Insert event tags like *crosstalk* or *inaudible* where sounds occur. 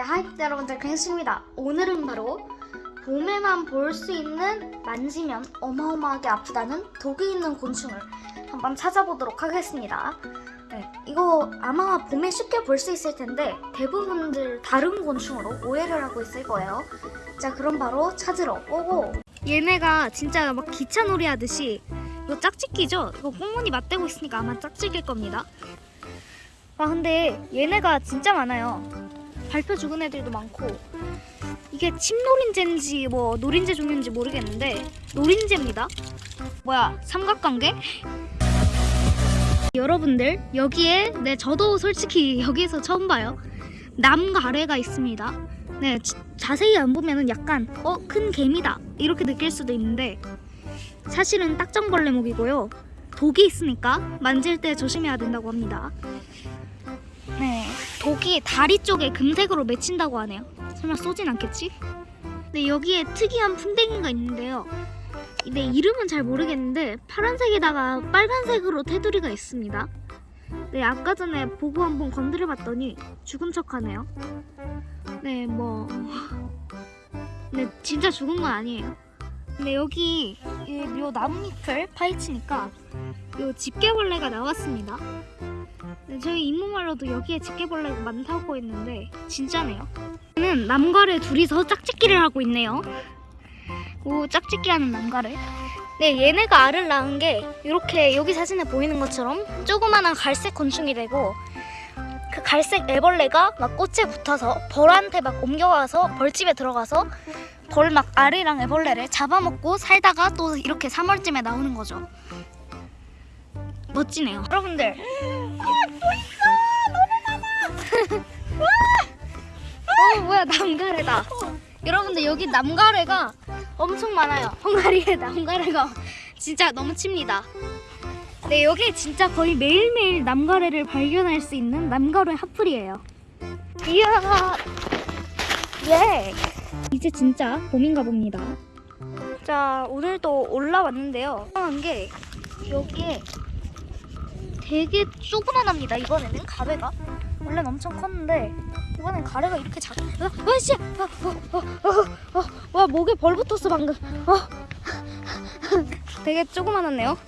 하이 여러분들 갱스입니다. 오늘은 바로 봄에만 볼 수 있는 만지면 어마어마하게 아프다는 독이 있는 곤충을 한번 찾아보도록 하겠습니다. 네, 이거 아마 봄에 쉽게 볼 수 있을 텐데 대부분들 다른 곤충으로 오해를 하고 있을 거예요. 자 그럼 바로 찾으러 오고 얘네가 진짜 막 기차놀이 하듯이 이거 짝짓기죠? 이거 꽁무니 맞대고 있으니까 아마 짝짓길 겁니다. 아 근데 얘네가 진짜 많아요. 발표 죽은 애들도 많고 이게 침노린재인지 뭐 노린재 종류인지 모르겠는데 노린재입니다. 뭐야 삼각관계? 여러분들 여기에 네 저도 솔직히 여기서 처음 봐요. 남과 아래가 있습니다. 네 지- 자세히 안 보면은 약간 어 큰 개미다 이렇게 느낄 수도 있는데 사실은 딱정벌레목이고요. 독이 있으니까 만질 때 조심해야 된다고 합니다. 네, 독이 다리 쪽에 금색으로 맺힌다고 하네요. 설마 쏘진 않겠지? 네, 여기에 특이한 풍뎅이가 있는데요. 네, 이름은 잘 모르겠는데 파란색에다가 빨간색으로 테두리가 있습니다. 네, 아까 전에 보고 한번 건드려봤더니 죽은 척하네요. 네, 뭐, 네, 진짜 죽은 건 아니에요. 근데 여기 이요 나뭇잎을 파헤치니까 요 집게벌레가 나왔습니다. 네, 저희 이모말로도 여기에 집게벌레가 많다고 했는데 진짜네요. 는 남과래 둘이서 짝짓기를 하고 있네요. 오 짝짓기하는 남과래. 네 얘네가 알을 낳은 게 이렇게 여기 사진에 보이는 것처럼 조그만한 갈색 곤충이 되고 그 갈색 애벌레가 막 꽃에 붙어서 벌한테 막 옮겨가서 벌집에 들어가서 벌 막 알이랑 애벌레를 잡아먹고 살다가 또 이렇게 3월쯤에 나오는 거죠. 멋지네요. 여러분들. *gasps* *laughs* 어! 뭐야 남가래다. 여러분들 여기 남가래가 엄청 많아요. 헝가리에 *laughs* 남가래가 진짜 너무 칩니다. 네 여기 진짜 거의 매일매일 남가래를 발견할 수 있는 남가래 핫플이에요. 이야! 예 이제 진짜 봄인가 봅니다 자 오늘도 올라왔는데요 이상한 게 여기에 되게 조그만합니다 이번에는 가래가 원래는 엄청 컸는데 이번엔 가래가 이렇게 작. 어, 어, 씨, 어, 어, 어, 어, 어, 와 목에 벌 붙었어 방금. 어. *laughs* 되게 조그만하네요.